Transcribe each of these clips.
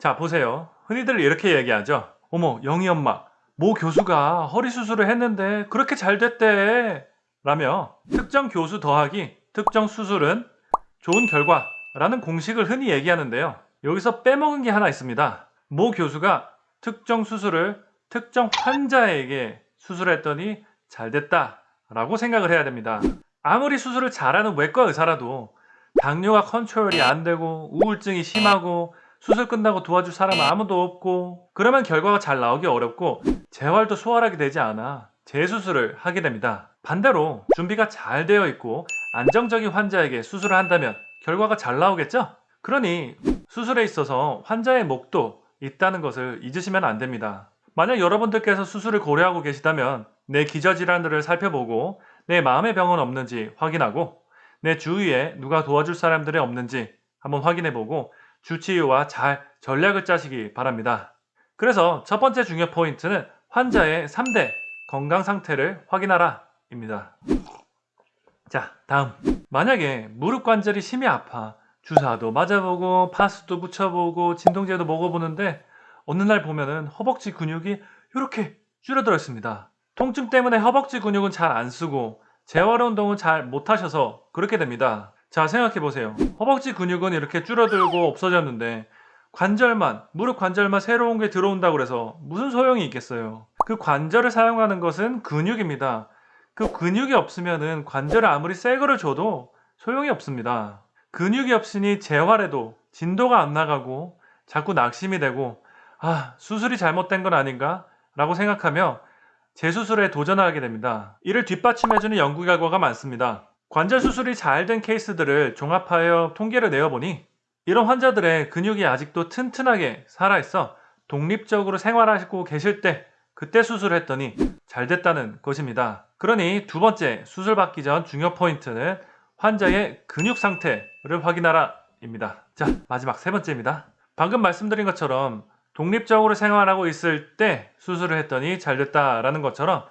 자 보세요. 흔히들 이렇게 얘기하죠. 어머 영희 엄마 모 교수가 허리 수술을 했는데 그렇게 잘 됐대. 라며 특정 교수 더하기 특정 수술은 좋은 결과 라는 공식을 흔히 얘기하는데요. 여기서 빼먹은 게 하나 있습니다. 모 교수가 특정 수술을 특정 환자에게 수술했더니 잘 됐다 라고 생각을 해야 됩니다. 아무리 수술을 잘하는 외과 의사라도 당뇨가 컨트롤이 안 되고 우울증이 심하고 수술 끝나고 도와줄 사람은 아무도 없고 그러면 결과가 잘 나오기 어렵고 재활도 수월하게 되지 않아 재수술을 하게 됩니다. 반대로 준비가 잘 되어 있고 안정적인 환자에게 수술을 한다면 결과가 잘 나오겠죠? 그러니 수술에 있어서 환자의 목도 있다는 것을 잊으시면 안 됩니다. 만약 여러분들께서 수술을 고려하고 계시다면 내 기저질환들을 살펴보고 내 마음의 병은 없는지 확인하고 내 주위에 누가 도와줄 사람들이 없는지 한번 확인해보고 주치의와 잘 전략을 짜시기 바랍니다. 그래서 첫 번째 중요 포인트는 환자의 3대 건강 상태를 확인하라 입니다. 자 다음 만약에 무릎 관절이 심히 아파 주사도 맞아보고 파스도 붙여보고 진통제도 먹어보는데 어느 날 보면은 허벅지 근육이 이렇게 줄어들어 있습니다. 통증 때문에 허벅지 근육은 잘 안 쓰고 재활 운동은 잘 못하셔서 그렇게 됩니다. 자 생각해보세요. 허벅지 근육은 이렇게 줄어들고 없어졌는데 관절만 무릎 관절만 새로운 게 들어온다고 그래서 무슨 소용이 있겠어요. 그 관절을 사용하는 것은 근육입니다. 그 근육이 없으면은 관절을 아무리 새 거를 줘도 소용이 없습니다. 근육이 없으니 재활에도 진도가 안 나가고 자꾸 낙심이 되고 아 수술이 잘못된 건 아닌가 라고 생각하며 재수술에 도전하게 됩니다. 이를 뒷받침해주는 연구 결과가 많습니다. 관절 수술이 잘 된 케이스들을 종합하여 통계를 내어보니 이런 환자들의 근육이 아직도 튼튼하게 살아있어 독립적으로 생활하시고 계실 때 그때 수술했더니 잘 됐다는 것입니다. 그러니 두 번째 수술 받기 전 중요 포인트는 환자의 근육 상태를 확인하라 입니다. 자 마지막 세 번째입니다. 방금 말씀드린 것처럼 독립적으로 생활하고 있을 때 수술을 했더니 잘 됐다라는 것처럼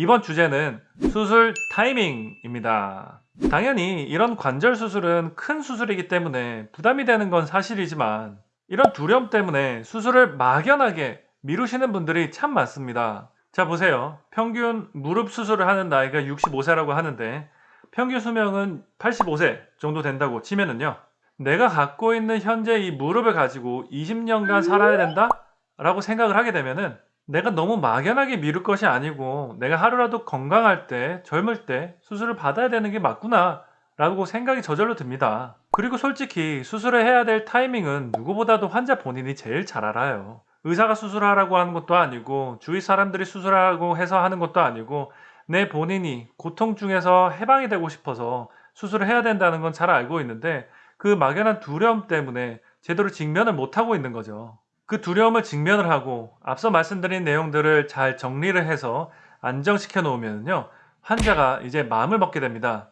이번 주제는 수술 타이밍입니다. 당연히 이런 관절 수술은 큰 수술이기 때문에 부담이 되는 건 사실이지만 이런 두려움 때문에 수술을 막연하게 미루시는 분들이 참 많습니다. 자 보세요. 평균 무릎 수술을 하는 나이가 65세라고 하는데 평균 수명은 85세 정도 된다고 치면은요. 내가 갖고 있는 현재 이 무릎을 가지고 20년간 살아야 된다? 라고 생각을 하게 되면은 내가 너무 막연하게 미룰 것이 아니고 내가 하루라도 건강할 때 젊을 때 수술을 받아야 되는 게 맞구나 라고 생각이 저절로 듭니다. 그리고 솔직히 수술을 해야 될 타이밍은 누구보다도 환자 본인이 제일 잘 알아요. 의사가 수술하라고 하는 것도 아니고 주위 사람들이 수술하라고 해서 하는 것도 아니고 내 본인이 고통 중에서 해방이 되고 싶어서 수술을 해야 된다는 건 잘 알고 있는데 그 막연한 두려움 때문에 제대로 직면을 못하고 있는 거죠. 그 두려움을 직면을 하고 앞서 말씀드린 내용들을 잘 정리를 해서 안정시켜 놓으면요. 환자가 이제 마음을 먹게 됩니다.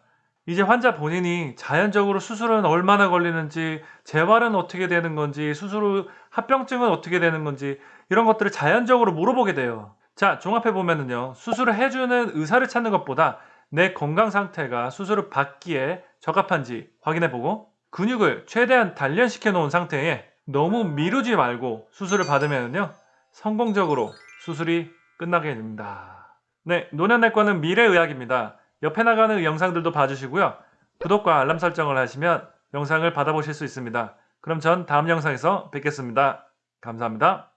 이제 환자 본인이 자연적으로 수술은 얼마나 걸리는지, 재활은 어떻게 되는 건지, 수술 후 합병증은 어떻게 되는 건지 이런 것들을 자연적으로 물어보게 돼요. 자, 종합해 보면은요. 수술을 해주는 의사를 찾는 것보다 내 건강 상태가 수술을 받기에 적합한지 확인해 보고 근육을 최대한 단련시켜 놓은 상태에 너무 미루지 말고 수술을 받으면요 성공적으로 수술이 끝나게 됩니다. 네 노년내과는 미래의학입니다. 옆에 나가는 영상들도 봐주시고요. 구독과 알람 설정을 하시면 영상을 받아보실 수 있습니다. 그럼 전 다음 영상에서 뵙겠습니다. 감사합니다